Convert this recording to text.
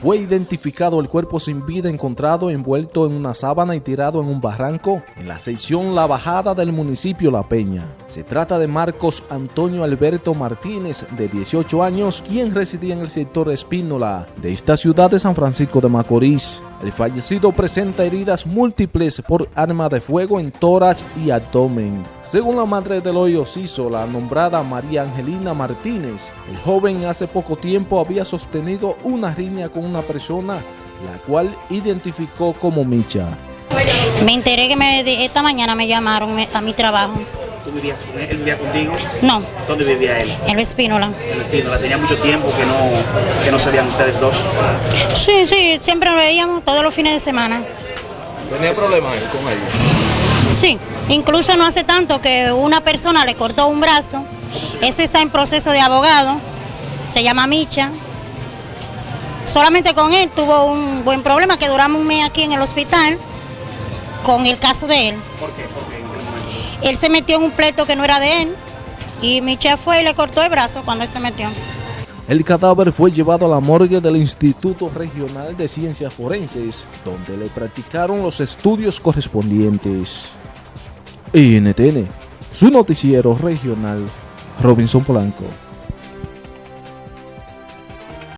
Fue identificado el cuerpo sin vida encontrado envuelto en una sábana y tirado en un barranco en la sección La Bajada del municipio La Peña. Se trata de Marcos Antonio Alberto Martínez, de 18 años, quien residía en el sector Espínola de esta ciudad de San Francisco de Macorís. El fallecido presenta heridas múltiples por arma de fuego en tórax y abdomen. Según la madre del hoyo Ciso, la nombrada María Angelina Martínez, el joven hace poco tiempo había sostenido una riña con una persona, la cual identificó como Micha. Me enteré que me, esta mañana me llamaron a mi trabajo. ¿Tú vivías con él? ¿Él vivía contigo? No. ¿Dónde vivía él? En Espínola. En Espínola. ¿Tenía mucho tiempo que no, que no se veían ustedes dos? Sí, sí, siempre lo veíamos todos los fines de semana. ¿Tenía problemas él con ella? Sí, incluso no hace tanto que una persona le cortó un brazo. Eso está en proceso de abogado. Se llama Micha. Solamente con él tuvo un buen problema que duramos un mes aquí en el hospital con el caso de él. ¿Por qué? ¿Por qué? Él se metió en un pleito que no era de él y Micha fue y le cortó el brazo cuando él se metió. El cadáver fue llevado a la morgue del Instituto Regional de Ciencias Forenses, donde le practicaron los estudios correspondientes. NTN, su noticiero regional, Robinson Polanco.